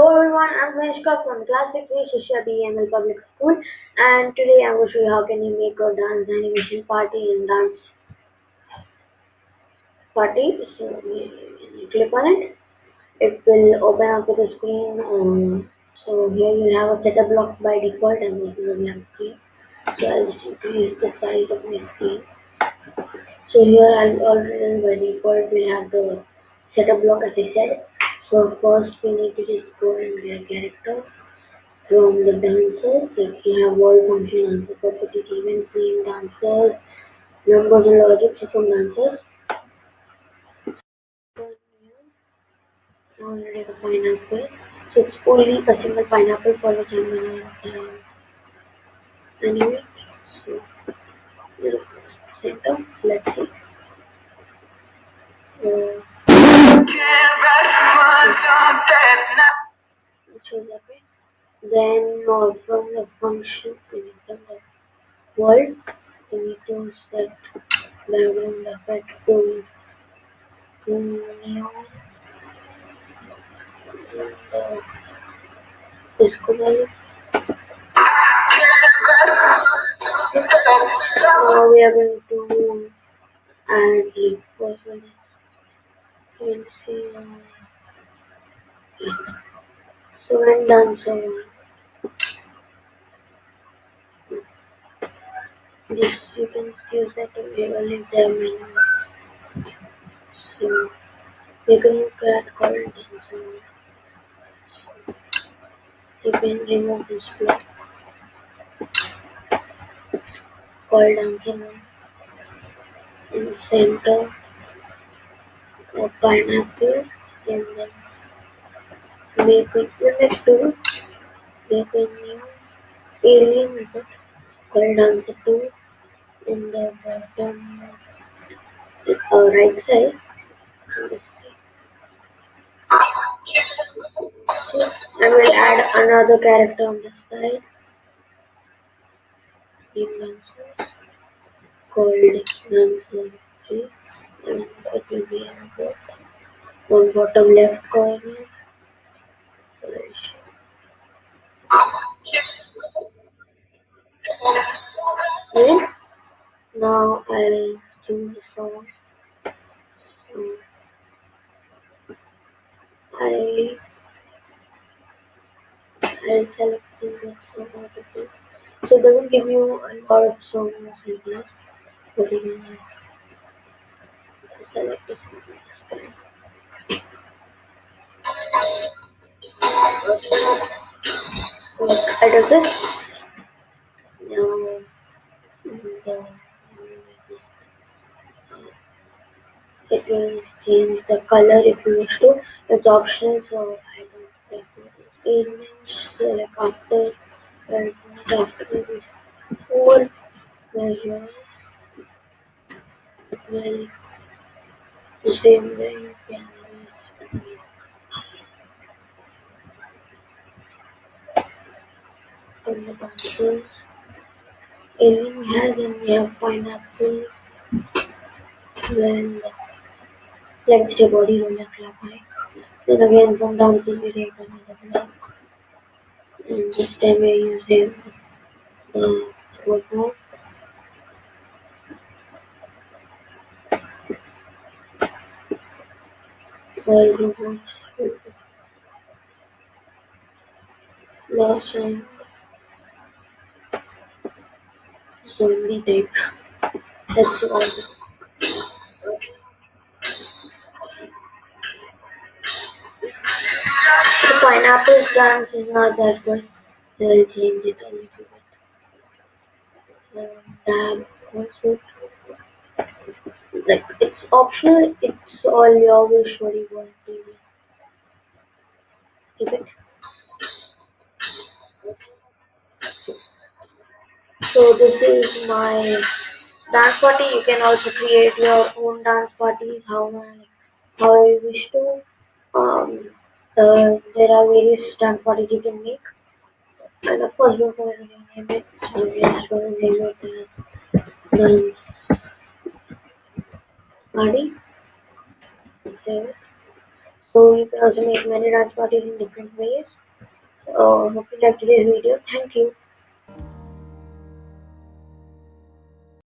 Hello everyone, I'm Kanishka from Class 6 Shishya BML Public School and today I'm going to show you how can you make a dance animation party in dance party. So click on it, it will open up with a screen. Um, so here you have a setup block by default and this is a blank screen. So I'll just increase the size of my screen. So here I'll already by default we have the setup block as I said so first we need to just go and get character from the dancers. Like you have world function answer property event name dancers, numbers and logic from dancers. Now we Already the pineapple. So it's only a single pineapple for which I'm anyway. So center, let's see. Uh, Then uh, from the function, need the world, to set background effect to new uh, disco light. Now we are going to add the first one. We'll see. So when done, so this you can use that available in the menu. So you can create called so you can remove this block. Called dancing in center. Of pineapple and then make it limit to make a new alien method called answer 2 in the bottom uh, right side. I will add another character on the side. Called Nancy and it will be on bottom left corner. Now I'll the song. So I I'll select the song So it doesn't give you a lot of songs like this, but you can select this one. I do this. Now the it will change the color if you wish to. It's optional, so I don't prefer it. Select after after this four measures it will the same way in the boxes. Alien has and we have pineapple when like the body on the club high. Then again from down to we take another block. And this time we are using the football. All robots lost and zombie type. That's all. Pineapple dance is not that good. They'll change it a little bit. Also. Like it's optional. It's all your wish what you want to do. Keep it. So this is my dance party. You can also create your own dance parties. How how you wish to. Um, there are various dance parties you can make. And of course, don't forget to name it. So we are just going to name it as dance party. So you can also make many dance parties in different ways. So hope you like today's video. Thank you.